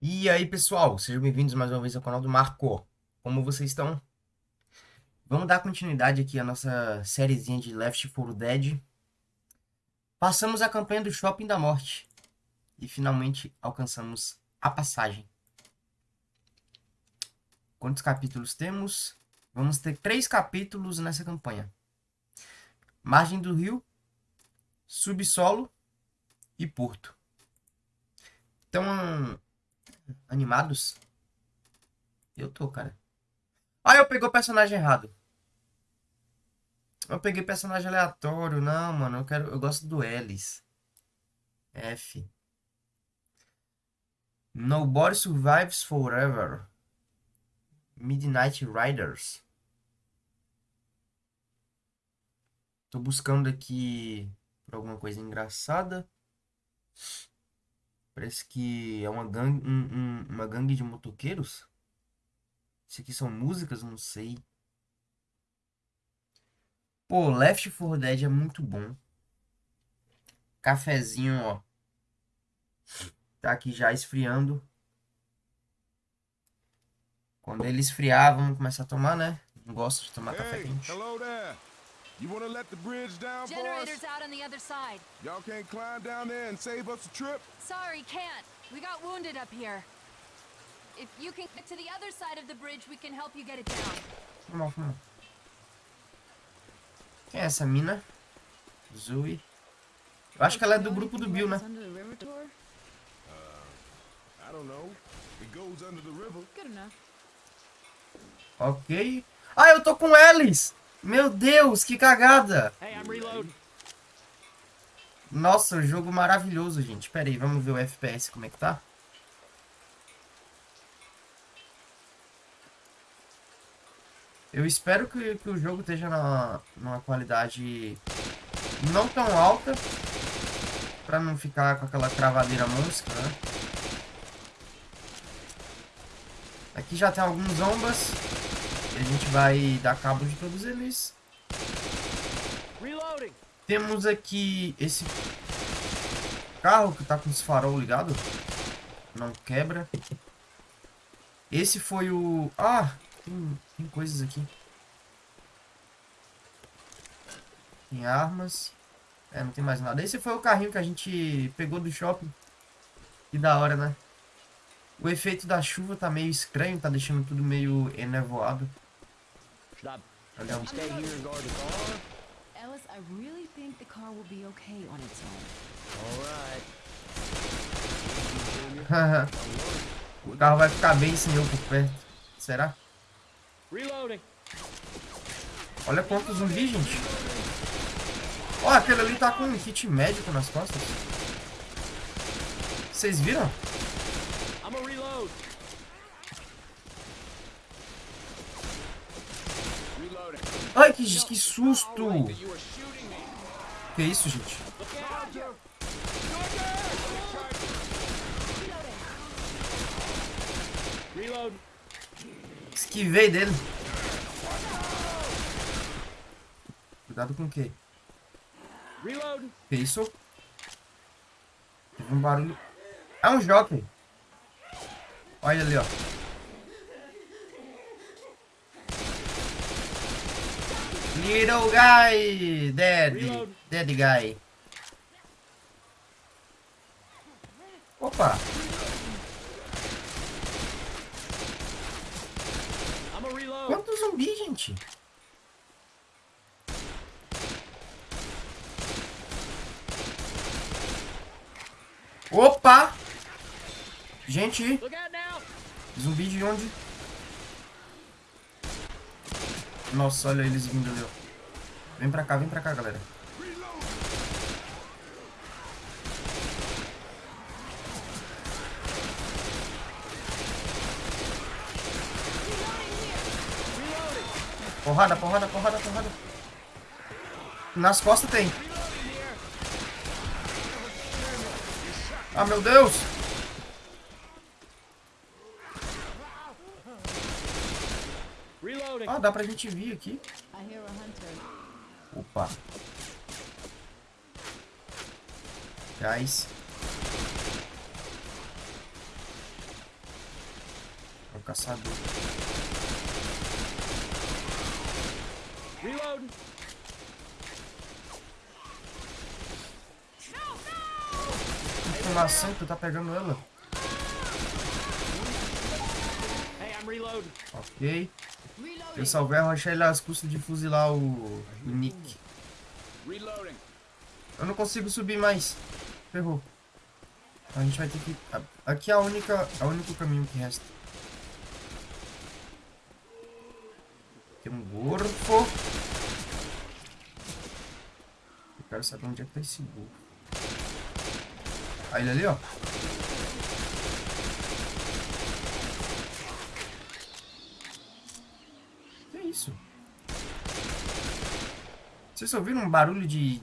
E aí, pessoal, sejam bem-vindos mais uma vez ao canal do Marco. Como vocês estão? Vamos dar continuidade aqui à nossa sériezinha de Left 4 Dead. Passamos a campanha do Shopping da Morte e finalmente alcançamos a passagem. Quantos capítulos temos? Vamos ter três capítulos nessa campanha. Margem do Rio, Subsolo e Porto. Então, animados? Eu tô, cara. Ah, eu peguei o personagem errado. Eu peguei personagem aleatório. Não, mano, eu quero. Eu gosto do Ellis. F. Nobody Survives Forever. Midnight Riders. Tô buscando aqui por alguma coisa engraçada. Parece que é uma gangue, um, um, uma gangue de motoqueiros. Isso aqui são músicas, não sei. Pô, Left 4 Dead é muito bom. Cafezinho, ó. Tá aqui já esfriando. Quando ele esfriar, vamos começar a tomar, né? Não gosto de tomar hey, café quente. Hello there. You wanna let the bridge down Generators out on the other side. Y'all can't climb down there and save us a trip? Sorry, can't. We got wounded up here. If you can get to the other side of the bridge, we can help you get it down. Quem é essa mina? Zoe. Eu acho que ela é do grupo do Bill, né? Ok. Ah, eu tô com eles! Meu Deus, que cagada! Nossa, jogo maravilhoso, gente. Pera aí, vamos ver o FPS como é que tá. Eu espero que, que o jogo esteja na, numa qualidade não tão alta. Pra não ficar com aquela travadeira monstra, né? Aqui já tem alguns zombas. A gente vai dar cabo de todos eles. Temos aqui esse carro que tá com os farol ligado. Não quebra. Esse foi o... Ah, tem, tem coisas aqui. Tem armas. É, não tem mais nada. Esse foi o carrinho que a gente pegou do shopping. Que da hora, né? O efeito da chuva tá meio estranho, tá deixando tudo meio enevoado. Olha um... Ellis, I really think the car will be okay on its own. o carro vai ficar bem sem eu por perto. Será? Olha quantos zumbis, gente. Ó, oh, aquele ali tá com um kit médico nas costas. Vocês viram? Ai, que, que susto! Que isso, gente? Esquivei dele. Cuidado com o quê? Que isso? Teve um barulho. É um jockey. Olha ali, ó. Little guy! Dead! Dead guy. Opa! Quanto zumbi, gente? Opa! Gente! Zumbi de onde? Nossa, olha eles vindo ali, ó. Vem pra cá, vem pra cá, galera. Porrada, porrada, porrada, porrada. Nas costas tem. Ah, meu Deus! Ah, dá pra gente vir aqui. Opa. Guys. caçador. Reload. Informação, tu tá pegando ela. Hey, I'm reloading. Ok. Eu salvei a Rochelle às custas de fuzilar o, o Nick. Eu não consigo subir mais. Ferrou. A gente vai ter que... Aqui é a única, é o único caminho que resta. Tem um gorfo. Eu quero saber onde é que tá esse gorfo. Aí ele ali, ó. Isso? Vocês ouviram um barulho de...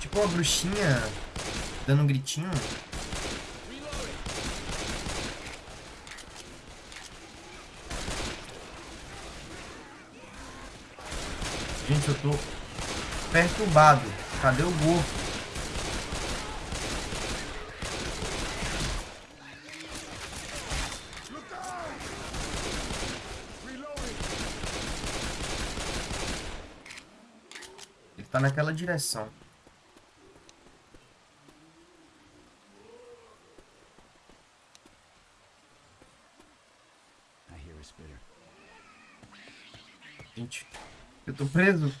Tipo uma bruxinha dando um gritinho? Gente, eu tô perturbado. Cadê o gorro? Tá naquela direção. Gente, eu tô preso.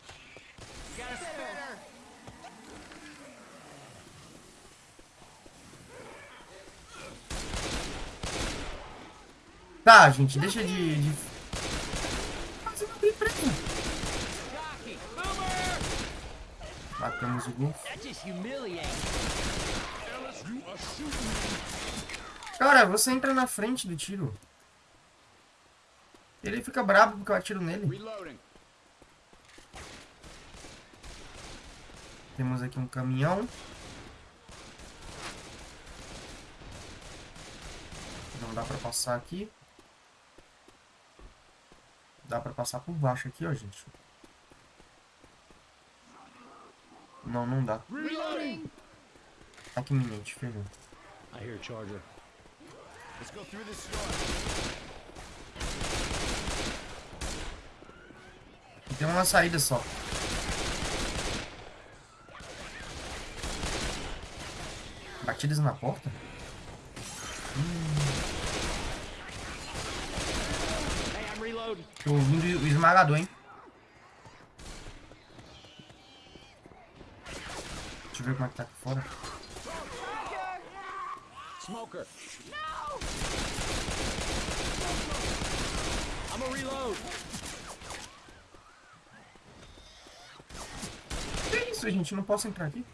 Tá, gente, deixa de... de... Mas eu não tenho preso. Matamos o Golf. Cara, você entra na frente do tiro. Ele fica bravo porque eu atiro nele. Temos aqui um caminhão. Não dá pra passar aqui. Dá pra passar por baixo aqui, ó, gente. Não, não dá. Aqui iminente, ferrou. I hear Charger. Let's go through this door. Tem uma saída só. Batidas na porta? Hey, I'm reloading. Tô ouvindo o esmagador, hein? Eu ver como é que tá aqui fora. Smoker. I'm a reload. Que isso, gente? Não posso entrar aqui?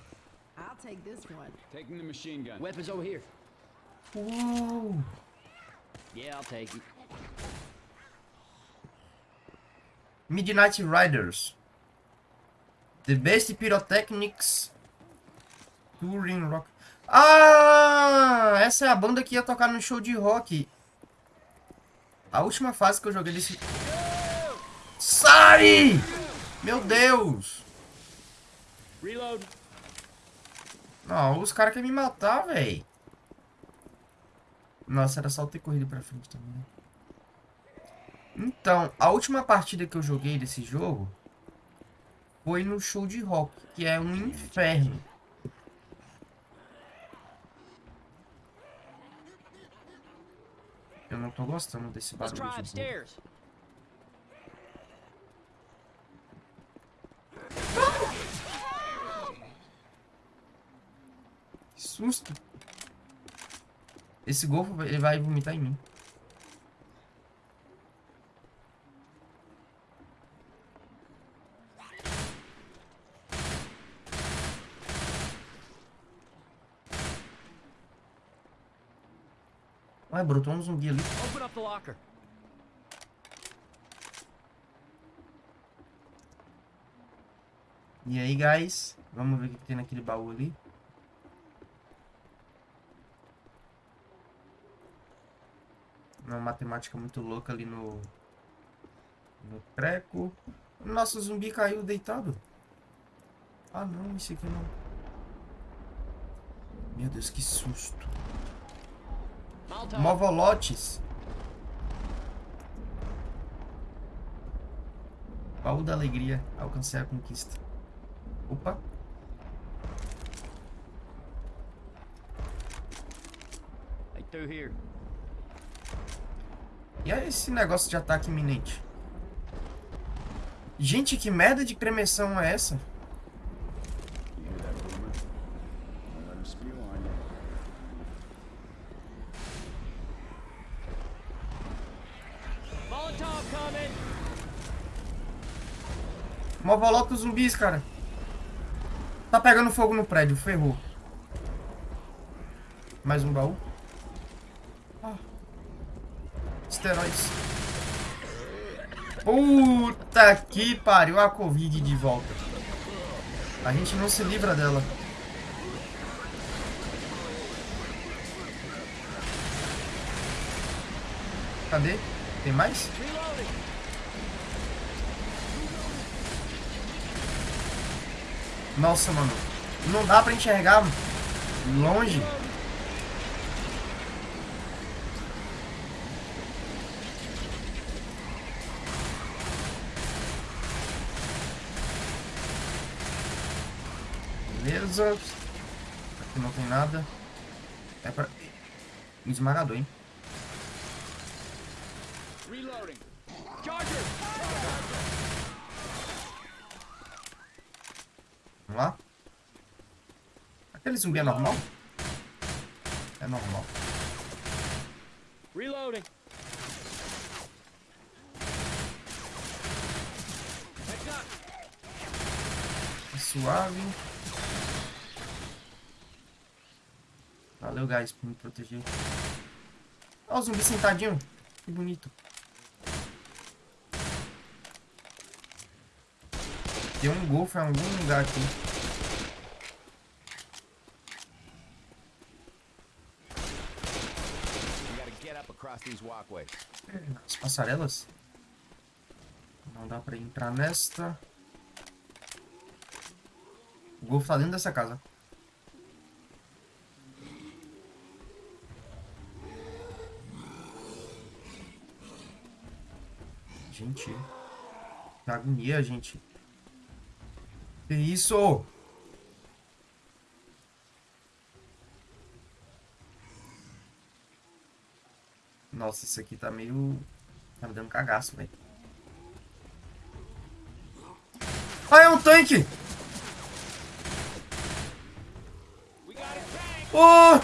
I'll take this one. Taking the machine gun. Weapons over here. Uou! Yeah, I'll take it. Midnight Riders. The best pyrotechnics touring rock. Ah, essa é a banda que ia tocar no show de rock. A última fase que eu joguei desse. Sai! Meu Deus! Reload. Não, os caras querem me matar, velho. Nossa, era só eu ter corrido pra frente também, né? Então, a última partida que eu joguei desse jogo foi no show de rock, que é um inferno. Não tô gostando desse barulho. Que susto. Esse golfo, ele vai vomitar em mim. Ué, brotou um zumbi ali. Open up the locker. E aí, guys? Vamos ver o que tem naquele baú ali. Uma matemática muito louca ali no... No treco. Nossa, o zumbi caiu deitado. Ah, não, esse aqui não. Meu Deus, que susto. Movolotes. Baú da alegria. Alcancei a conquista. Opa. E aí esse negócio de ataque tá iminente? Gente, que merda de cremeção é essa? Mó volta os zumbis, cara. Tá pegando fogo no prédio, ferrou. Mais um baú. Ah. Esteróides. Puta que pariu a Covid de volta. A gente não se livra dela. Cadê? Tem mais? Nossa, mano. Não dá pra enxergar longe. Beleza. Aqui não tem nada. É pra... Esmagador, hein? Reloading. Charger! Vamos lá. Zumbi é normal? É normal. Reloading. É suave. Valeu, guys, por me proteger. Olha o zumbi sentadinho. Que bonito. Tem um golfe em algum lugar aqui. You gotta get up across these walkways. As passarelas? Não dá pra entrar nesta. O golfe tá dentro dessa casa. Gente. Que agonia, gente. Que isso? Nossa, isso aqui tá meio... Tá me dando cagaço, velho. Ah, é um tanque! Oh!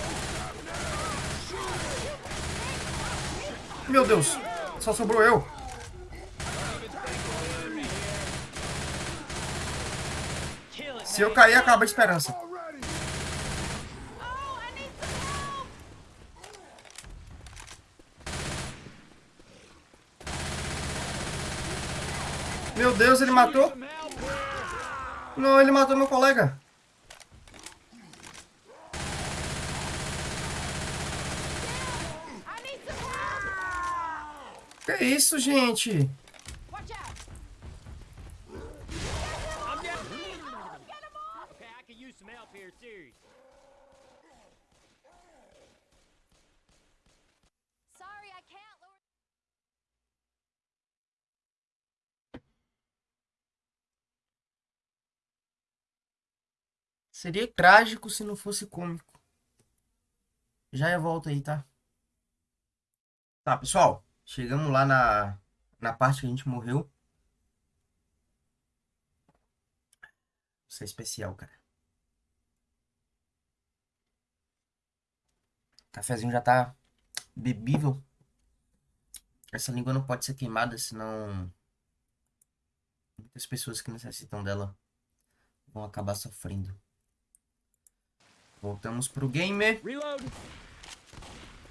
Meu Deus! Só sobrou eu. Se eu cair, acaba a esperança. Oh, I need some help! Meu Deus, ele matou? Não, ele matou meu colega. Que isso, gente? Watch out! I'm down. Get him off! Okay, I could use some help here, serious. Sorry, I can't lower. Seria trágico se não fosse cômico. Já eu volto aí, tá? Tá, pessoal. Chegamos lá na, na parte que a gente morreu. Isso é especial, cara. O cafezinho já tá bebível. Essa língua não pode ser queimada, senão muitas pessoas que necessitam dela vão acabar sofrendo. Voltamos pro gamer.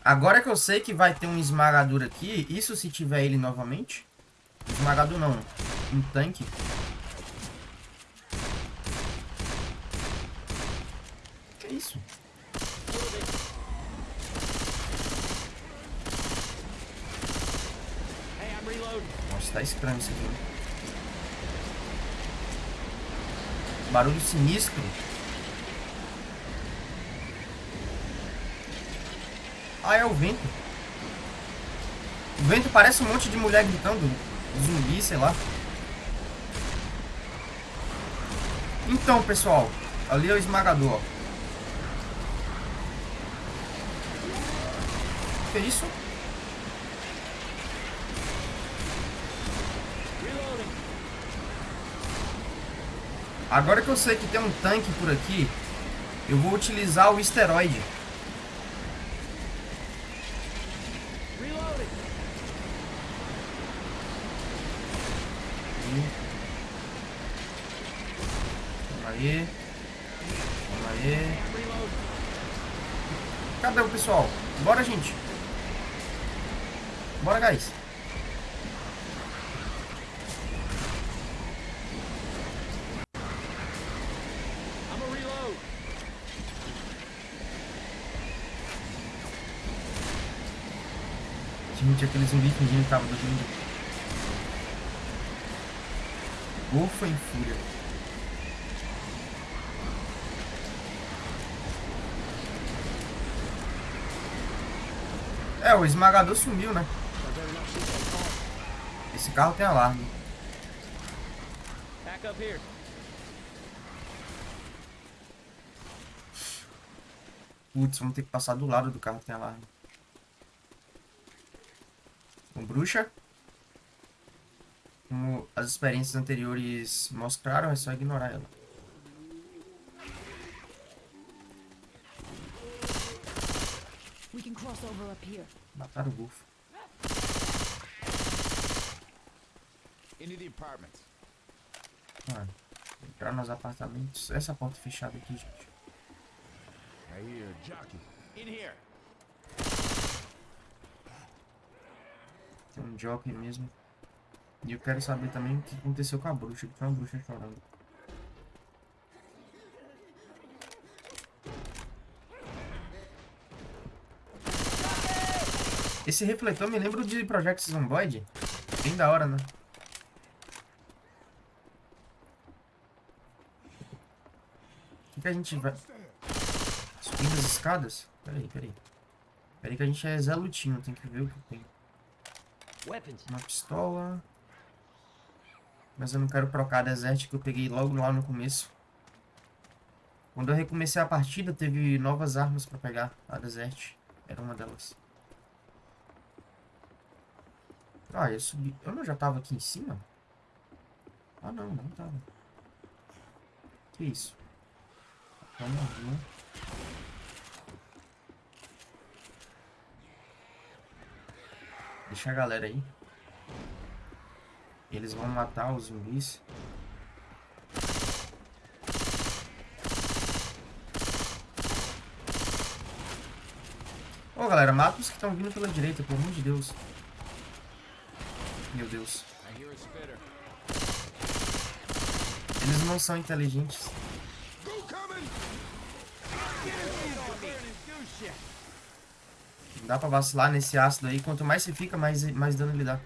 Agora que eu sei que vai ter um esmagador aqui, isso se tiver ele novamente. Esmagador não, um tanque. Que isso? Nossa, tá estranho isso aqui. Barulho sinistro. Ah, é o vento. O vento parece um monte de mulher gritando. Zumbi, sei lá. Então, pessoal, ali é o esmagador, ó. Que isso? Reloading. Agora que eu sei que tem um tanque por aqui, eu vou utilizar o esteroide. Reloading. Vamos aí. Vamos aí. Reload. Cadê o pessoal? Bora, gente. Bora, guys. I'm a reload. Gente, aquele zumbi fingindo que tava dormindo. Ufa em fúria. É, o esmagador sumiu, né? Esse carro tem alarme. Back up here. Putz, vamos ter que passar do lado do carro que tem alarme. Bruxa. Como as experiências anteriores mostraram, é só ignorar ela. We can cross over up here. Mataram o apartments. Mano, entrar nos apartamentos. Essa porta fechada aqui, gente. I hear a jockey. In here. Tem um jockey mesmo. E eu quero saber também o que aconteceu com a bruxa, que foi uma bruxa chorando. Esse refletor me lembra de Project Zomboid. Bem da hora, né? O que, que a gente vai... Subindo as escadas? Peraí, peraí. Peraí que a gente é Zé Lutinho, tem que ver o que tem. Uma pistola. Mas eu não quero trocar a Desert que eu peguei logo lá no começo. Quando eu recomecei a partida, teve novas armas pra pegar. A Desert era uma delas. Ah, eu subi. Eu não já tava aqui em cima? Ah, não, não tava. Que isso? Vamos lá. Deixa a galera aí. Eles vão matar os zumbis. Ô galera, mata os que estão vindo pela direita, pelo amor de Deus. Meu Deus. Eles não são inteligentes. Go coming! Não dá pra vacilar nesse ácido aí. Quanto mais você fica, mais, mais dano ele dá.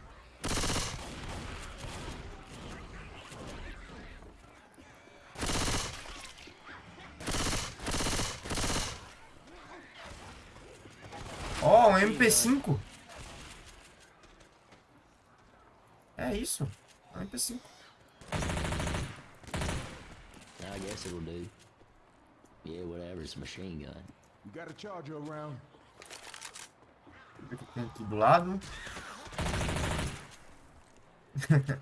Ó, um MP5. É isso. É um MP5. I guess it'll do. Yeah, whatever, it's a machine gun. You got a charger around? Ver o que tem aqui do lado.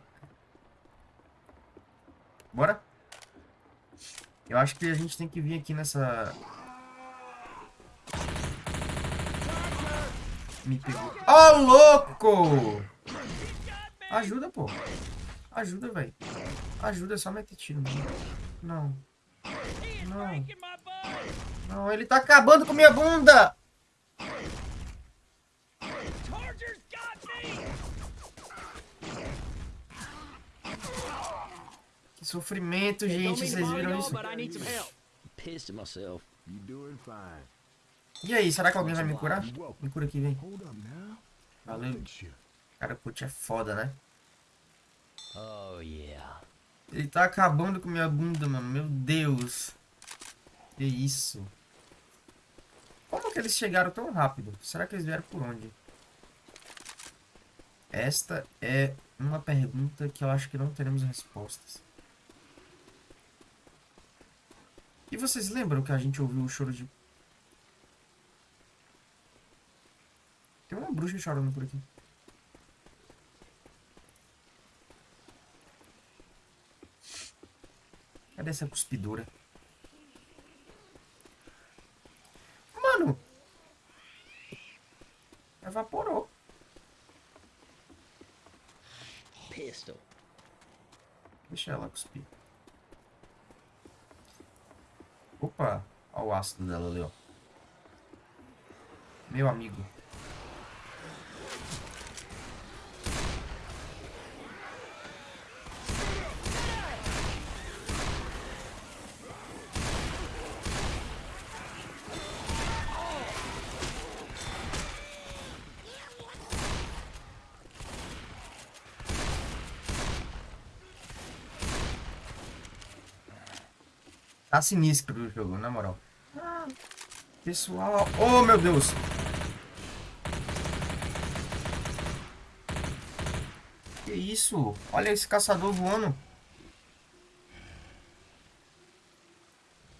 Bora? Eu acho que a gente tem que vir aqui nessa... Me pegou. Ó, louco! Ajuda, pô. Ajuda, velho. Ajuda, é só meter tiro. mano. Não. Não. Não, ele tá acabando com minha bunda! Sofrimento, gente. Vocês viram isso? E aí, será que alguém vai me curar? Me cura aqui, vem. Hold up now. Valeu. Cara, o é foda, né? Oh, yeah. Ele tá acabando com minha bunda, mano. Meu Deus. Que isso? Como que eles chegaram tão rápido? Será que eles vieram por onde? Esta é uma pergunta que eu acho que não teremos respostas. Vocês lembram que a gente ouviu o choro de... Tem uma bruxa chorando por aqui. Cadê essa cuspidora? Mano! Evaporou. Pistol. Deixa ela cuspir. Opa! Olha o ácido dela ali, ó. Meu amigo. Tá sinistro o jogo, na moral. Pessoal... Oh, meu Deus! Que isso? Olha esse caçador voando.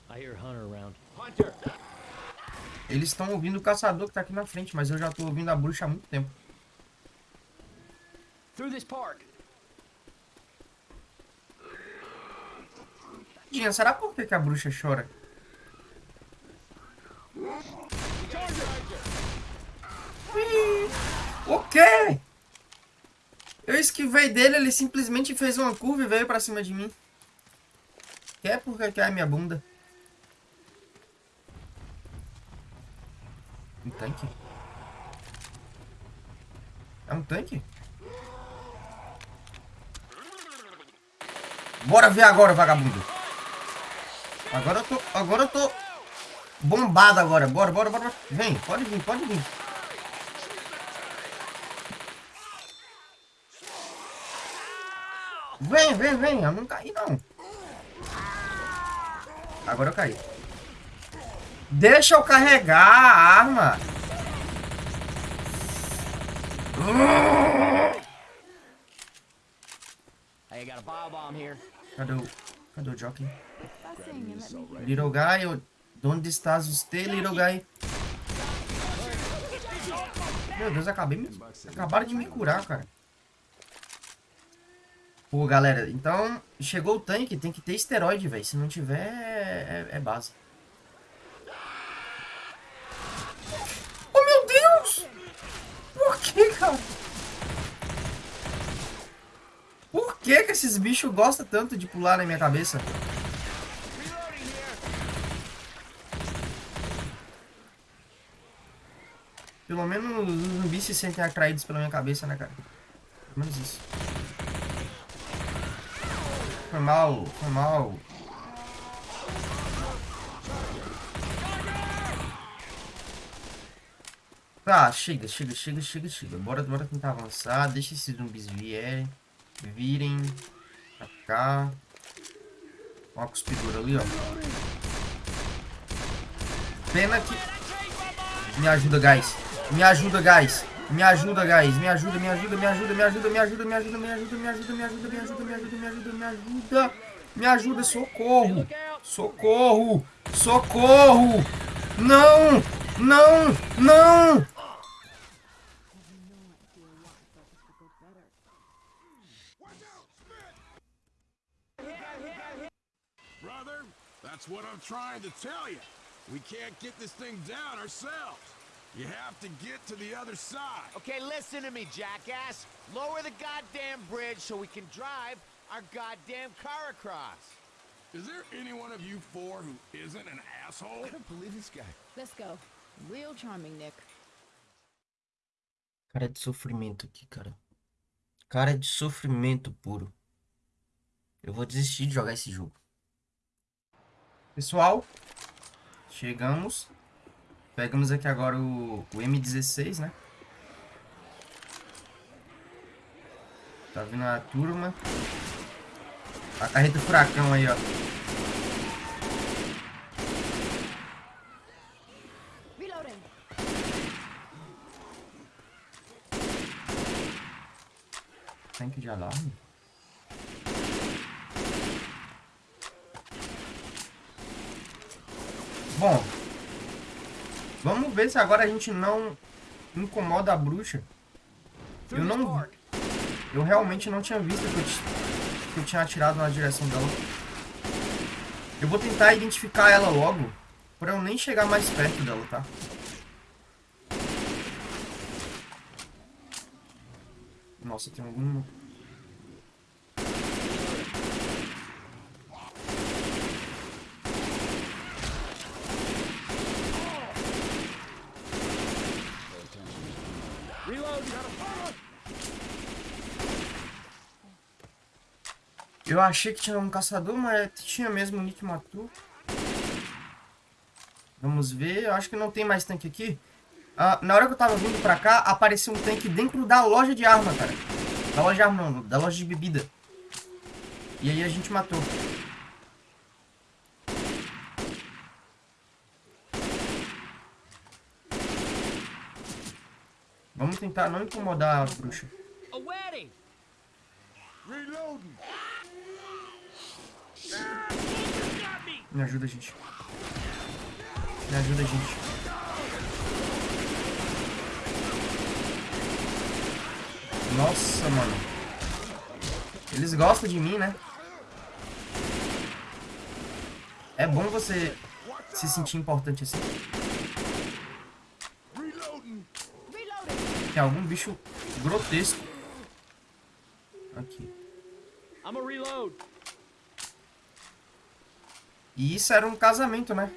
I hear Hunter around. Hunter! Eles estão ouvindo o caçador que tá aqui na frente, mas eu já tô ouvindo a bruxa há muito tempo. Through this park. Dinha, será por que, que a bruxa chora? Ui, o quê? Eu esquivei dele, ele simplesmente fez uma curva e veio pra cima de mim. Quer porque quer minha bunda? Um tanque? É um tanque? Bora ver agora, vagabundo. Agora eu tô... Agora eu tô... Bombado agora. Bora, bora, bora. Vem, pode vir, pode vir. Vem, vem, vem. Eu não caí, não. Agora eu caí. Deixa eu carregar a arma. Hey, got a bio bomb here. Cadê o... Cadê o jockey? Me grab Little guy, eu- onde estás você, little guy? Meu Deus, acabei me... Acabaram de me curar, cara. Pô, galera, então chegou o tanque, tem que ter esteroide, velho. Se não tiver, é, é base. Oh, meu Deus! Por que, cara? Por que que esses bichos gostam tanto de pular na minha cabeça? Pelo menos os zumbis se sentem atraídos pela minha cabeça, né, cara? Pelo menos isso. Foi mal, foi mal. Tá, chega, chega, chega, chega, chega. Bora, bora tentar avançar. Deixa esses zumbis vierem. Virem. Pra cá. Ó a cuspidura ali, ó. Pena que... Me ajuda, guys. Me ajuda, guys. Me ajuda, guys. Me ajuda, me ajuda, me ajuda, me ajuda, me ajuda, me ajuda, me ajuda, me ajuda, me ajuda, me ajuda, me ajuda, me ajuda, me ajuda. Me ajuda, socorro. Socorro. Socorro. Não. Não. Não. Brother, that's what I'm trying to tell you. We can't get this thing down ourselves. You have to get to the other side. Okay, listen to me, jackass. Lower the goddamn bridge so we can drive our goddamn car across. Is there any one of you four who isn't an asshole? I don't believe this guy. Let's go. Real charming, Nick. Cara de sofrimento aqui, cara. Cara de sofrimento puro. Eu vou desistir de jogar esse jogo. Pessoal, chegamos. Pegamos aqui agora o, o M16, né? Tá vindo a turma. A carreta furacão aí, ó. Tanque de alarme. Bom. Vamos ver se agora a gente não incomoda a bruxa. Eu não... Eu realmente não tinha visto que eu, que eu tinha atirado na direção dela. Eu vou tentar identificar ela logo. Pra eu nem chegar mais perto dela, tá? Nossa, tem algum... Eu achei que tinha um caçador, mas tinha mesmo o Nick matou. Vamos ver. Eu acho que não tem mais tanque aqui. Ah, na hora que eu tava vindo pra cá, apareceu um tanque dentro da loja de arma, cara. Da loja de arma não, da loja de bebida. E aí a gente matou. Vamos tentar não incomodar a bruxa. Me ajuda, gente. Me ajuda, gente. Nossa, mano. Eles gostam de mim, né? É bom você se sentir importante assim. Tem algum bicho grotesco. Aqui. E isso era um casamento, né?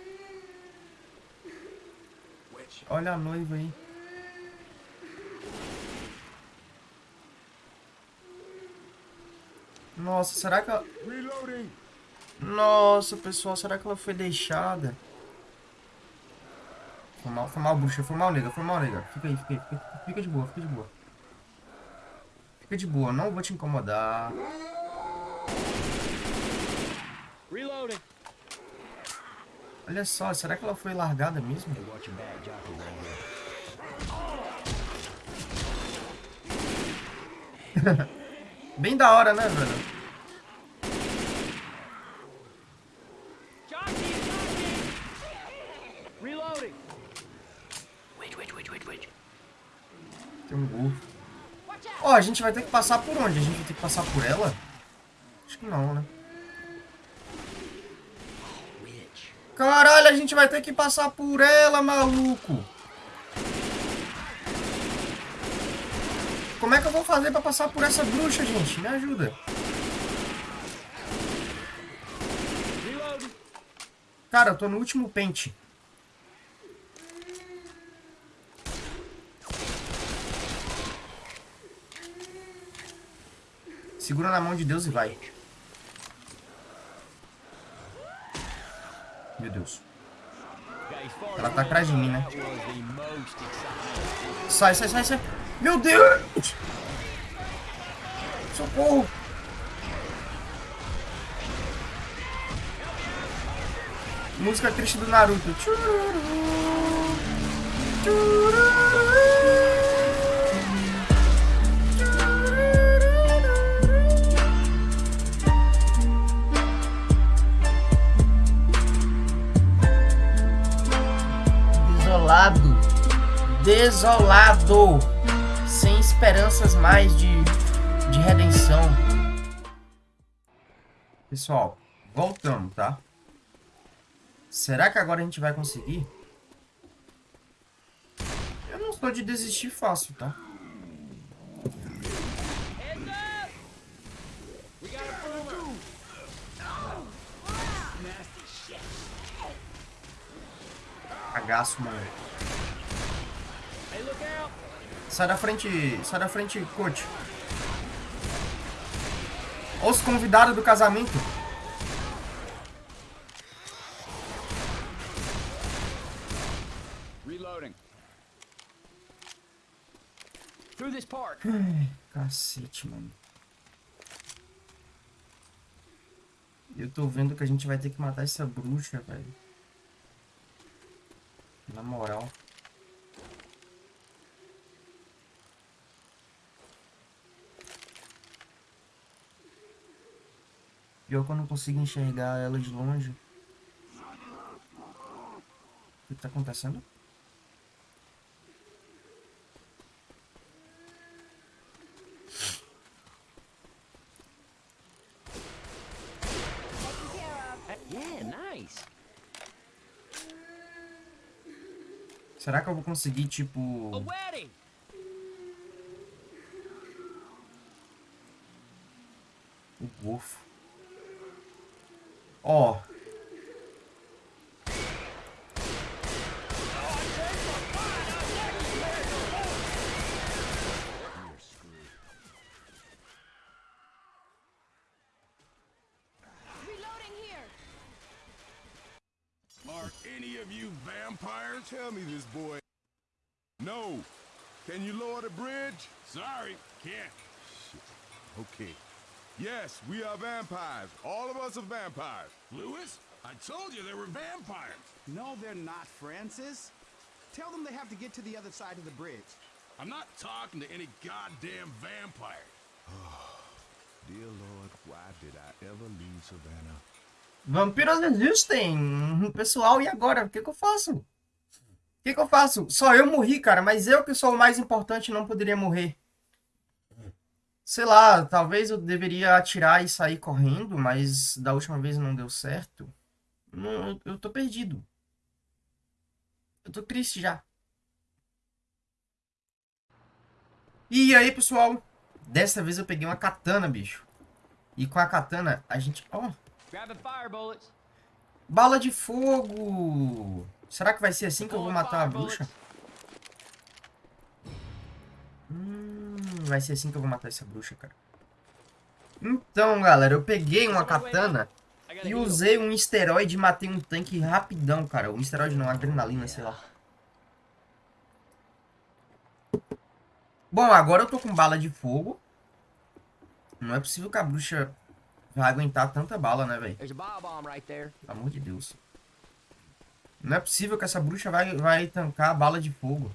Olha a noiva aí. Nossa, será que ela... Nossa, pessoal, será que ela foi deixada? Foi mal, foi mal, bruxa. Foi mal, nega. Foi mal, nega. Fica aí, fica aí. Fica, fica de boa, fica de boa. Fica de boa, não vou te incomodar. Reloading. Olha só, será que ela foi largada mesmo? Bem da hora, né, velho? Tem um gol. Ó, oh, a gente vai ter que passar por onde? A gente vai ter que passar por ela? Acho que não, né? Caralho, a gente vai ter que passar por ela, maluco. Como é que eu vou fazer pra passar por essa bruxa, gente? Me ajuda. Cara, eu tô no último pente. Segura na mão de Deus e vai. Meu Deus. Ela tá atrás de mim, né? Sai, sai, sai, sai. Meu Deus! Socorro! Música triste do Naruto. Desolado. Desolado sem esperanças mais de, de redenção. Pessoal, voltamos, tá? Será que agora a gente vai conseguir? Eu não sou de desistir fácil, tá? Cagaço, mano. Sai da frente, sai da frente, coach. Os convidados do casamento. Reloading. Through this park. cacete, mano. Eu tô vendo que a gente vai ter que matar essa bruxa, velho. Na moral. Pior que eu não consigo enxergar ela de longe. tá acontecendo? Yeah, nice. Será que eu vou conseguir, tipo... O Wolf. Ó. Reloading here. Are any of you vampires? Tell me this, boy. No. Can you lower the bridge? Sorry, can't. Okay. Yes, we are vampires. All of us are vampires. Lewis, I told you there were vampires. No, they're not, Francis. Tell them they have to get to the other side of the bridge. I'm not talking to any goddamn vampire. Dear Lord, why did I ever leave Savannah? Vampiros existem. Pessoal, e agora? O que, que eu faço? O que, que eu faço? Só eu morri, cara. Mas eu que sou o mais importante não poderia morrer. Sei lá, talvez eu deveria atirar e sair correndo, mas da última vez não deu certo. Não, eu, eu tô perdido. Eu tô triste já. E aí, pessoal? Dessa vez eu peguei uma katana, bicho. E com a katana, a gente... Ó, bullets. Bala de fogo! Será que vai ser assim que eu vou matar a bruxa? Vai ser assim que eu vou matar essa bruxa, cara. Então, galera, eu peguei uma katana e usei um esteroide e matei um tanque rapidão, cara. Um esteroide não, adrenalina, sei lá. Bom, agora eu tô com bala de fogo. Não é possível que a bruxa vai aguentar tanta bala, né, velho? Pelo amor de Deus. Não é possível que essa bruxa vai, vai tancar a bala de fogo.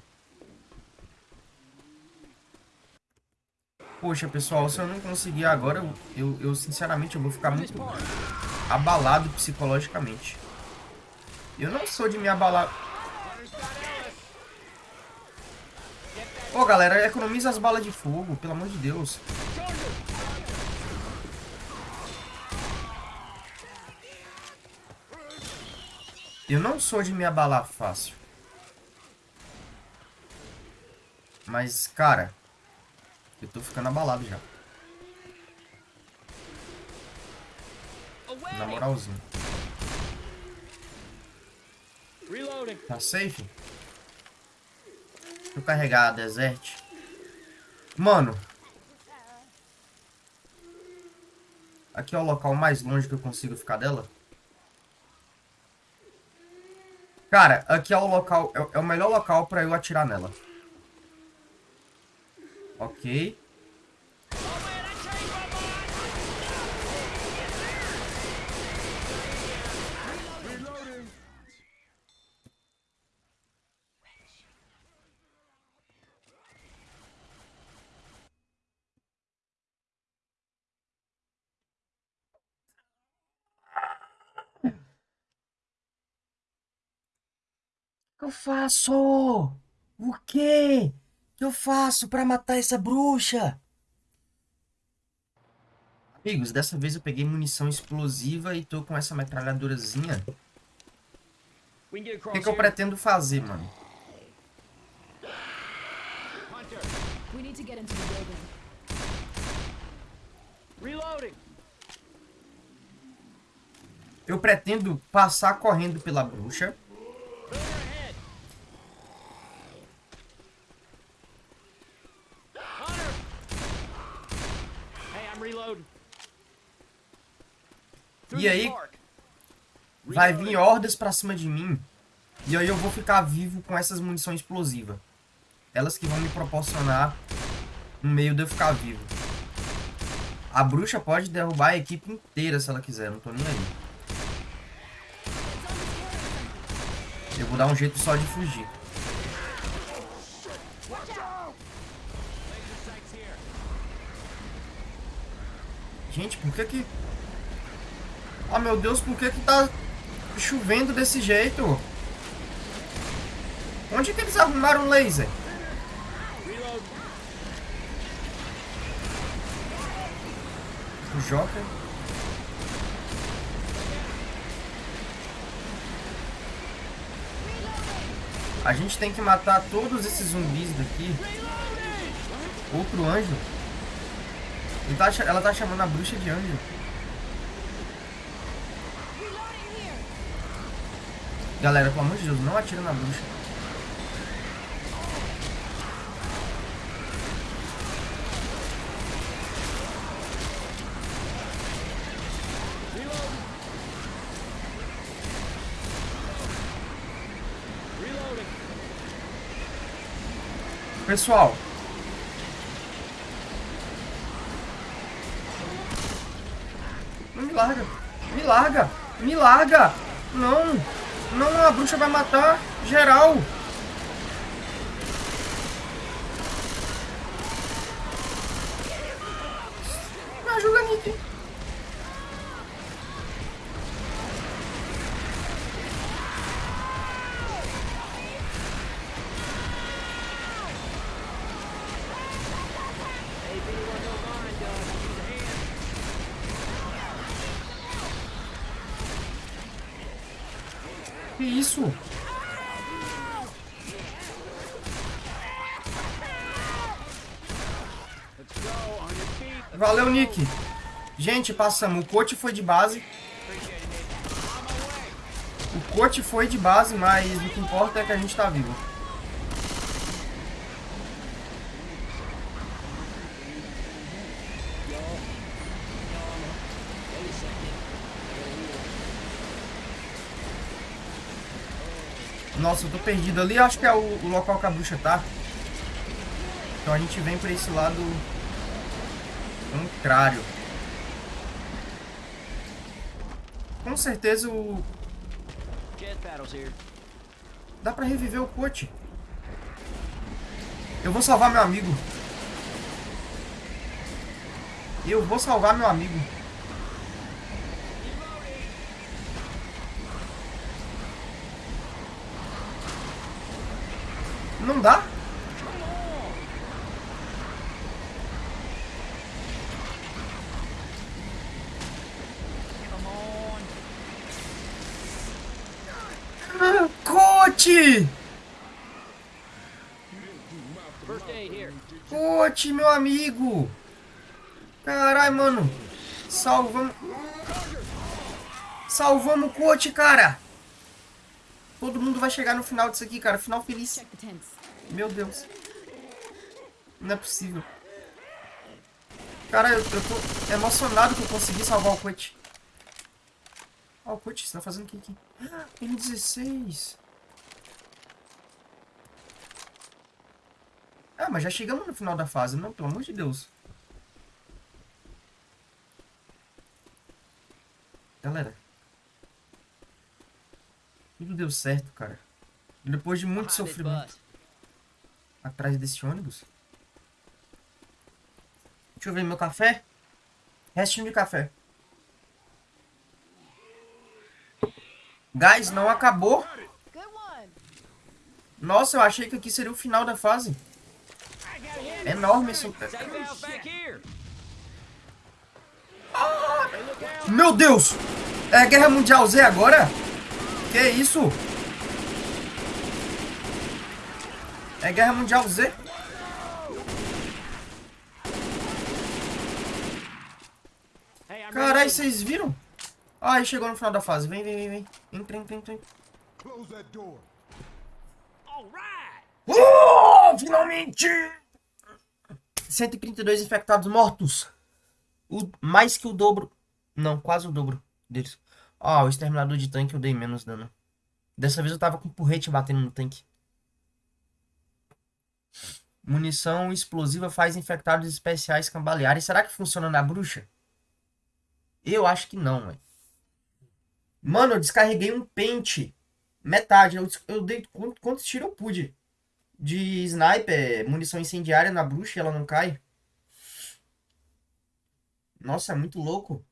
Poxa, pessoal, se eu não conseguir agora, eu, eu, eu, sinceramente eu vou ficar muito abalado psicologicamente. Eu não sou de me abalar. Ô, galera, economiza as balas de fogo, pelo amor de Deus. Eu não sou de me abalar fácil. Mas, cara, eu tô ficando abalado já. Na moralzinha. Reloading. Tá safe? Deixa eu carregar a Desert. Mano. Aqui é o local mais longe que eu consigo ficar dela. Cara, aqui é o local... É, é o melhor local pra eu atirar nela. Ok. Eu faço? O quê? O que eu faço pra matar essa bruxa? Amigos, dessa vez eu peguei munição explosiva e tô com essa metralhadorazinha. O que, que eu pretendo fazer, mano? Hunter. We need to get into the building. Reloading. Eu pretendo passar correndo pela bruxa. Further ahead. Hunter. Hey, I'm reloading. Through E aí, vai vir hordas pra cima de mim. E aí eu vou ficar vivo com essas munições explosivas. Elas que vão me proporcionar um meio de eu ficar vivo. A bruxa pode derrubar a equipe inteira se ela quiser, não tô nem aí. Eu vou dar um jeito só de fugir. Gente, por que que... Ah, meu Deus, por que que tá chovendo desse jeito? Onde que eles arrumaram laser? O Joker. A gente tem que matar todos esses zumbis daqui. Outro anjo. Tá, ela tá chamando a bruxa de anjo. Galera, pelo amor de Deus, não atira na bruxa. Pessoal. Me larga. Me larga. Me larga. Não. Não, a bruxa vai matar geral. Me ajuda, Nick. Que isso? Valeu, Nick. Gente, passamos. O coach foi de base. O coach foi de base, mas o que importa é que a gente tá vivo. Nossa, eu tô perdido ali. Acho que é o, o local que a bruxa tá. Então a gente vem pra esse lado contrário. Com certeza o... Dá pra reviver o coach. Eu vou salvar meu amigo. Eu vou salvar meu amigo. Não dá? Ah, coach! Coach, meu amigo! Caralho, mano! Salvamos... Salvamos o coach, cara! Todo mundo vai chegar no final disso aqui, cara. Final feliz. Meu Deus. Não é possível. Cara, eu, eu tô emocionado que eu consegui salvar o Quit. Ó, oh, o Quit, você tá fazendo o que aqui? Ah, M16. Ah, mas já chegamos no final da fase, não? Pelo amor de Deus. Galera. Tudo deu certo, cara. Depois de muito sofrimento. Atrás desse ônibus. Deixa eu ver meu café. Restinho de café. Guys, não acabou. Nossa, eu achei que aqui seria o final da fase. Enorme esse... Ah, meu Deus! É Guerra Mundial Z agora? Que isso? É Guerra Mundial Z? Caralho, vocês viram? Ai, chegou no final da fase. Vem, vem, vem, vem. Entra, entra, entra. Oh, finalmente! 132 infectados mortos. O, mais que o dobro. Não, quase o dobro deles. Ó, oh, o exterminador de tanque eu dei menos dano. Dessa vez eu tava com porrete batendo no tanque. Munição explosiva faz infectados especiais cambalearem. Será que funciona na bruxa? Eu acho que não, velho. Mano, eu descarreguei um pente. Metade. Eu, eu dei quantos tiros eu pude. De sniper, munição incendiária na bruxa e ela não cai. Nossa, é muito louco.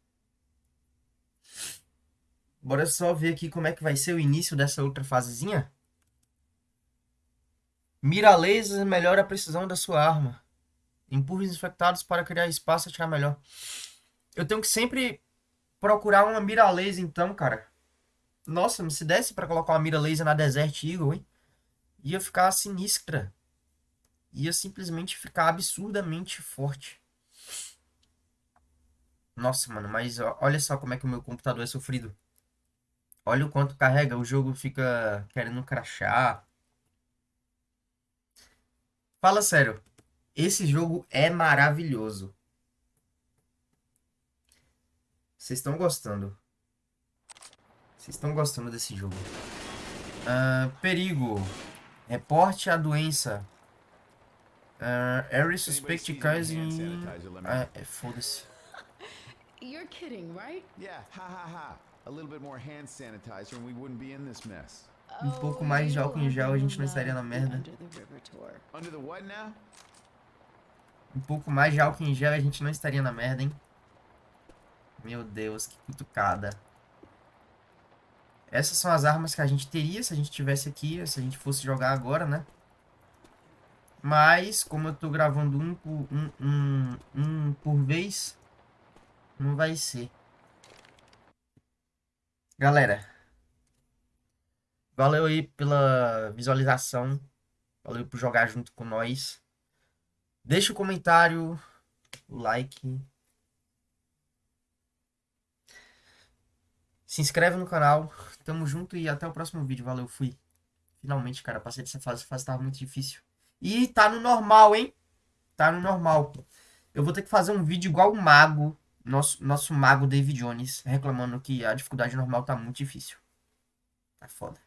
Bora só ver aqui como é que vai ser o início dessa outra fasezinha. Mira laser melhora a precisão da sua arma. Empurre os infectados para criar espaço e atirar melhor. Eu tenho que sempre procurar uma mira laser então, cara. Nossa, se desse para colocar uma mira laser na Desert Eagle, hein? Ia ficar sinistra. Ia simplesmente ficar absurdamente forte. Nossa, mano, mas olha só como é que o meu computador é sofrido. Olha o quanto carrega, o jogo fica querendo crachar. Fala sério, esse jogo é maravilhoso. Vocês estão gostando? Vocês estão gostando desse jogo? Uh, perigo. Reporte a doença. Uh, Harry suspect causing... Ah, é, foda-se. You're kidding, right? Yeah, ha ha ha. A little bit more hand sanitizer and we wouldn't be in this mess. Um pouco mais de álcool em gel a gente não estaria na merda. Under the what now? Um pouco mais de álcool em gel a gente não estaria na merda, hein? Meu Deus, que cutucada. Essas são as armas que a gente teria se a gente tivesse aqui, se a gente fosse jogar agora, né? Mas, como eu tô gravando um por, um, um, um por vez, não vai ser. Galera, valeu aí pela visualização. Valeu por jogar junto com nós. Deixa o comentário, o like. Se inscreve no canal. Tamo junto e até o próximo vídeo. Valeu, fui. Finalmente, cara, passei dessa fase. A fase tava muito difícil. E tá no normal, hein? Tá no normal. Eu vou ter que fazer um vídeo igual o Mago nosso, nosso mago David Jones reclamando que a dificuldade normal tá muito difícil. Tá foda.